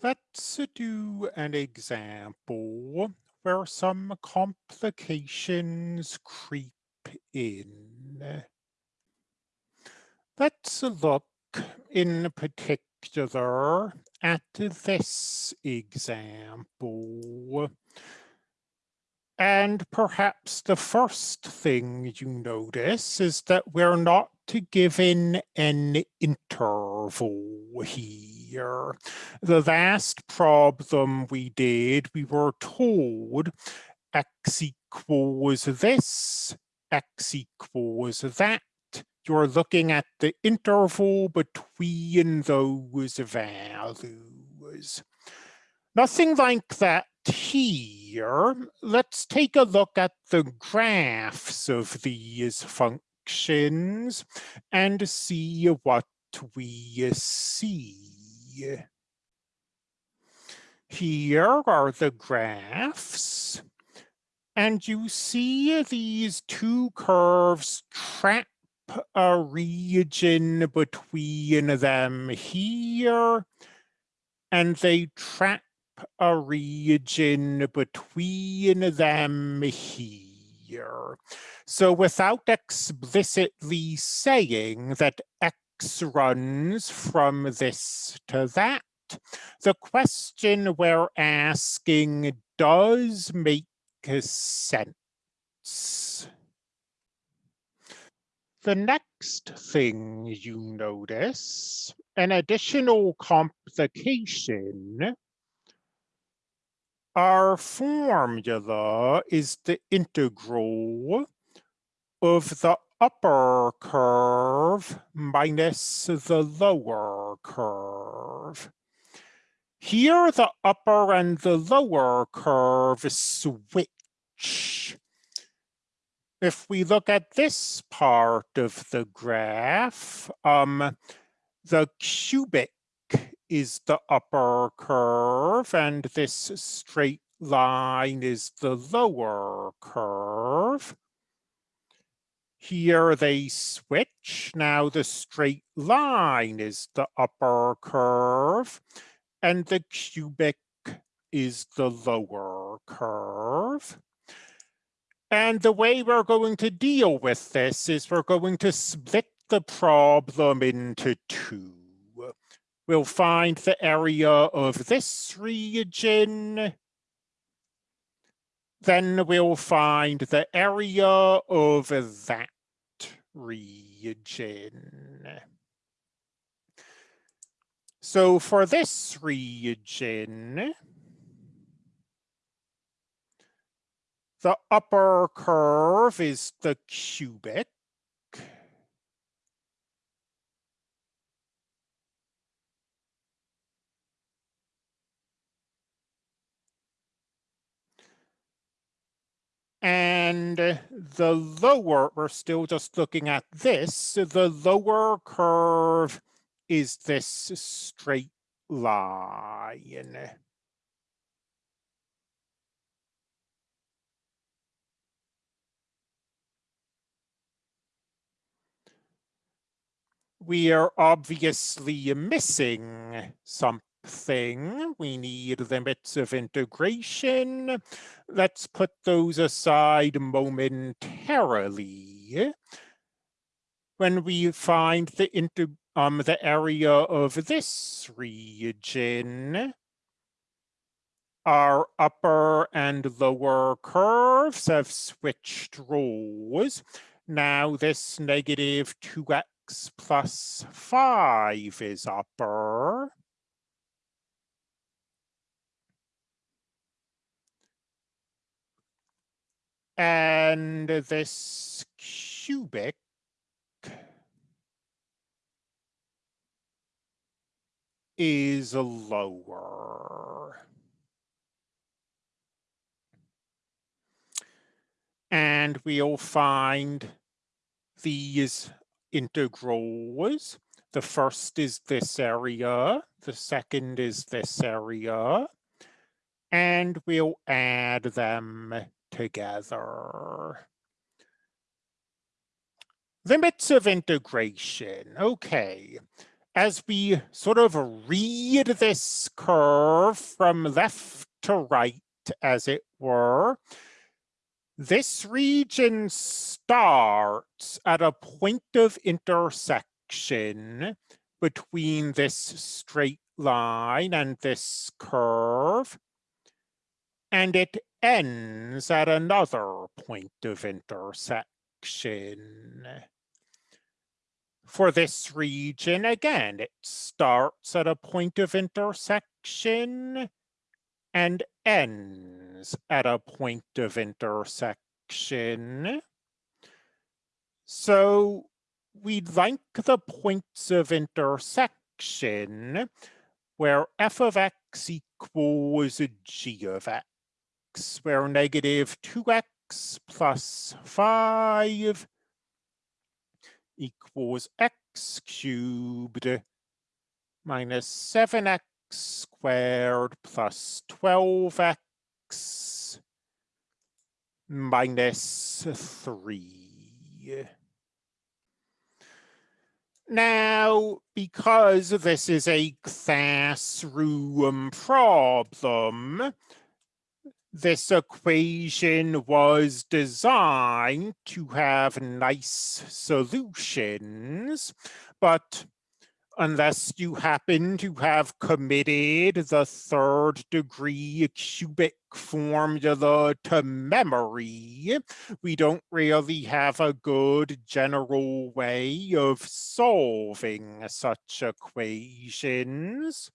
Let's do an example where some complications creep in. Let's look in particular at this example. And perhaps the first thing you notice is that we're not given an interval here. The last problem we did, we were told x equals this, x equals that. You're looking at the interval between those values. Nothing like that here. Let's take a look at the graphs of these functions and see what we see. Here are the graphs. And you see these two curves trap a region between them here, and they trap a region between them here. So without explicitly saying that X runs from this to that, the question we're asking does make sense. The next thing you notice, an additional complication, our formula is the integral of the upper curve minus the lower curve. Here, the upper and the lower curve switch. If we look at this part of the graph, um, the cubic is the upper curve, and this straight line is the lower curve. Here they switch. Now the straight line is the upper curve and the cubic is the lower curve. And the way we're going to deal with this is we're going to split the problem into two. We'll find the area of this region. Then we'll find the area of that region. So for this region, the upper curve is the cubic. And the lower, we're still just looking at this, the lower curve is this straight line. We are obviously missing something. We need limits of integration. Let's put those aside momentarily. When we find the integration um, the area of this region, our upper and lower curves have switched roles. Now this negative 2x plus 5 is upper. And this cubic is lower. And we'll find these integrals. The first is this area, the second is this area, and we'll add them together. Limits of integration, okay. as we sort of read this curve from left to right, as it were, this region starts at a point of intersection between this straight line and this curve, and it ends at another point of intersection. For this region, again, it starts at a point of intersection and ends at a point of intersection. So we'd like the points of intersection where f of x equals g of x, where negative 2x plus 5 equals x cubed minus 7x squared plus 12x minus 3. Now, because this is a classroom problem, this equation was designed to have nice solutions, but unless you happen to have committed the third degree cubic formula to memory, we don't really have a good general way of solving such equations.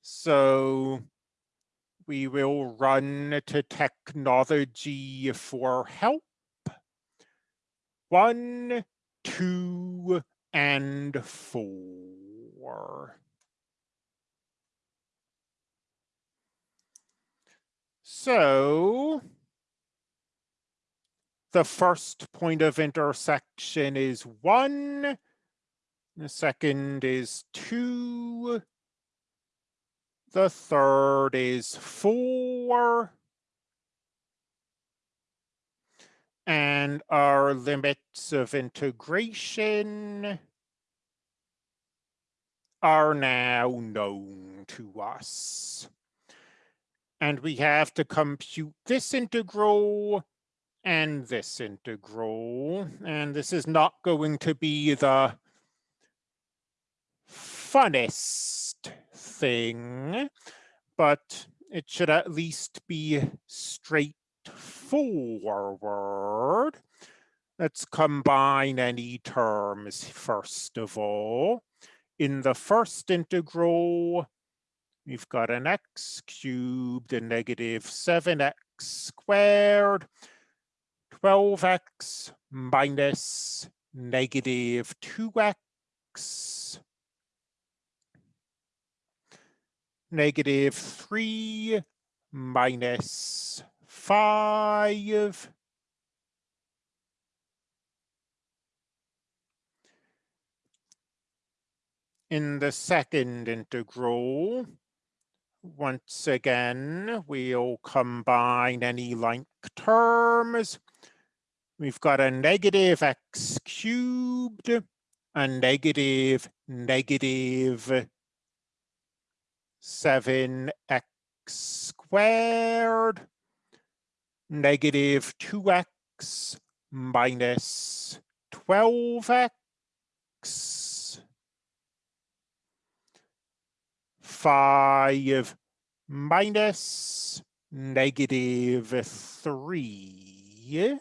So we will run to technology for help. One, two, and four. So the first point of intersection is one, the second is two, the third is four, and our limits of integration are now known to us. And we have to compute this integral and this integral. And this is not going to be the funnest thing, but it should at least be straight forward. Let's combine any terms first of all. In the first integral, we've got an x cubed and negative 7x squared, 12x minus negative 2x, negative 3 minus five. In the second integral, once again, we'll combine any like terms. We've got a negative x cubed, a negative negative 7x squared, negative 2x minus 12x 5 minus negative 3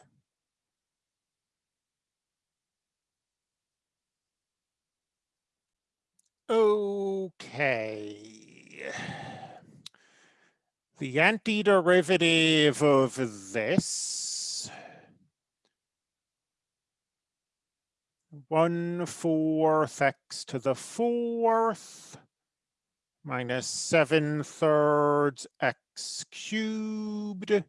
Okay the antiderivative of this, one fourth x to the fourth minus seven thirds x cubed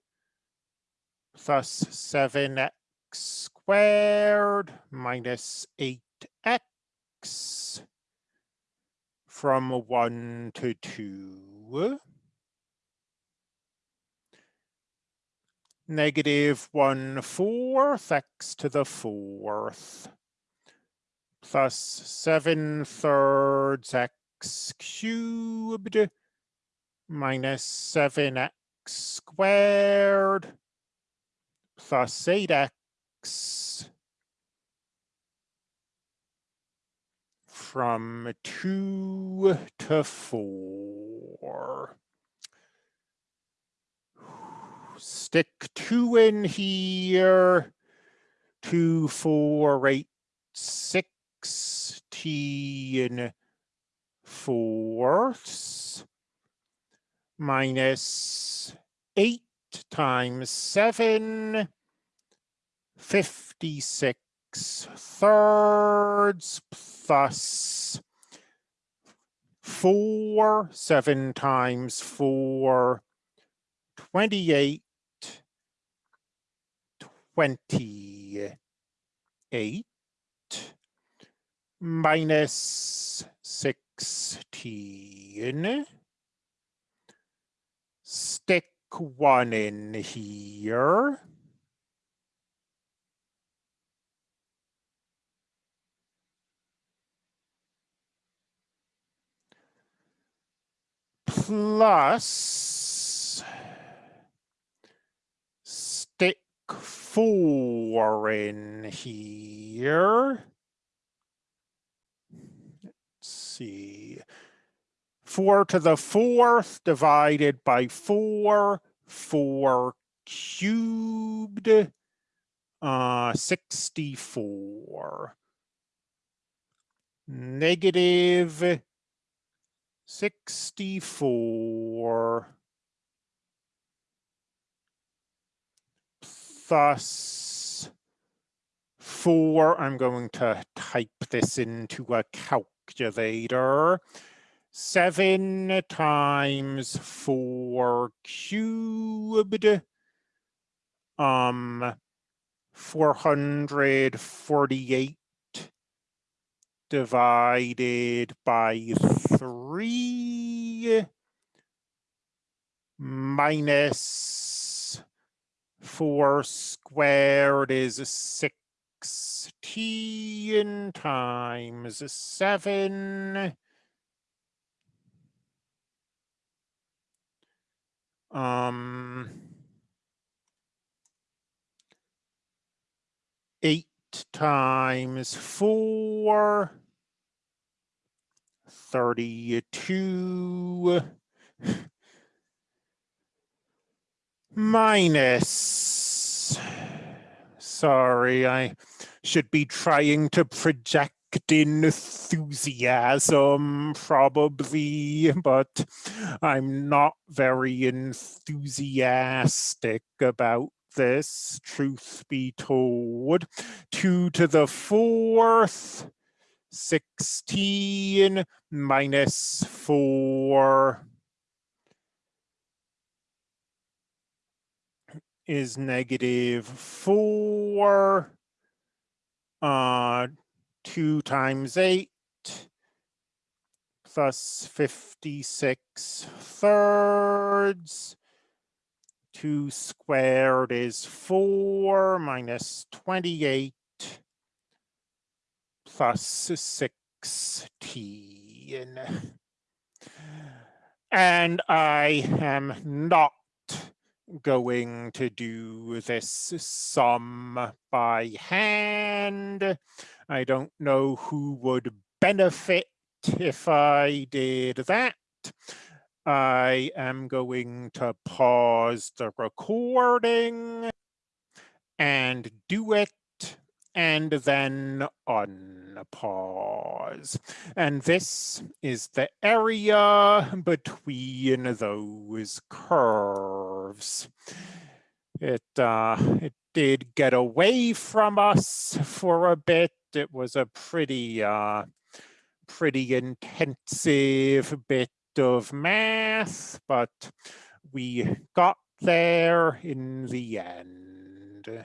plus seven x squared minus eight x from one to two. Negative 1 fourth x to the fourth. Plus 7 thirds x cubed. Minus 7x squared. Plus 8x from 2 to 4. Stick 2 in here. 2, 4, 8, 16 fourths minus 8 times 7, 56 thirds plus 4, 7 times 4, 28, 28 minus 16. Stick one in here. Plus four in here. Let's see. 4 to the fourth divided by 4, 4 cubed, uh, 64. Negative 64 plus 4. I'm going to type this into a calculator. 7 times 4 cubed, um, 448 divided by 3 minus 4 squared is 16 times 7 um, eight times four, 32 minus, sorry, I should be trying to project enthusiasm, probably, but I'm not very enthusiastic about this, truth be told. Two to the fourth, 16 minus four is negative four. Uh, 2 times 8 plus 56 thirds. 2 squared is 4 minus 28 plus 16. And I am not going to do this sum by hand. I don't know who would benefit if I did that. I am going to pause the recording and do it and then unpause. And this is the area between those curves. It, uh, it did get away from us for a bit. It was a pretty, uh, pretty intensive bit of math, but we got there in the end.